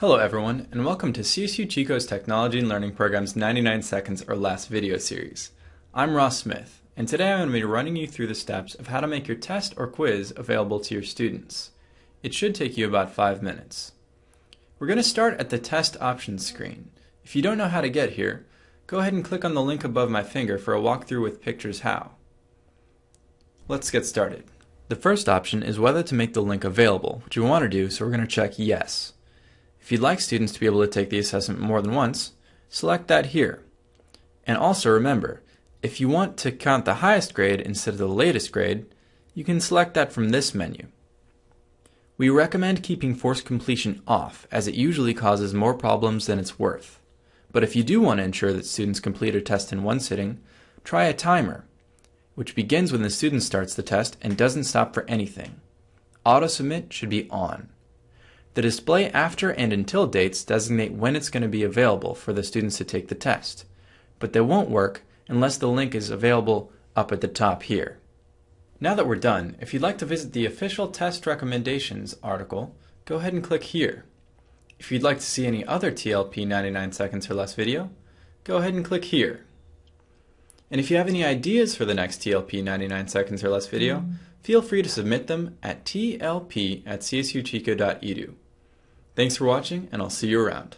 Hello everyone, and welcome to CSU Chico's Technology and Learning Program's 99 Seconds or Less video series. I'm Ross Smith, and today I'm going to be running you through the steps of how to make your test or quiz available to your students. It should take you about 5 minutes. We're going to start at the Test Options screen. If you don't know how to get here, go ahead and click on the link above my finger for a walkthrough with pictures how. Let's get started. The first option is whether to make the link available, which we want to do, so we're going to check Yes. If you'd like students to be able to take the assessment more than once, select that here. And also remember, if you want to count the highest grade instead of the latest grade, you can select that from this menu. We recommend keeping forced completion off as it usually causes more problems than it's worth. But if you do want to ensure that students complete a test in one sitting, try a timer, which begins when the student starts the test and doesn't stop for anything. Auto submit should be on. The display after and until dates designate when it's going to be available for the students to take the test, but they won't work unless the link is available up at the top here. Now that we're done, if you'd like to visit the official test recommendations article, go ahead and click here. If you'd like to see any other TLP 99 seconds or less video, go ahead and click here. And if you have any ideas for the next TLP 99 seconds or less video, mm-hmm. feel free to submit them at tlp at csuchico.edu. Thanks for watching, and I'll see you around.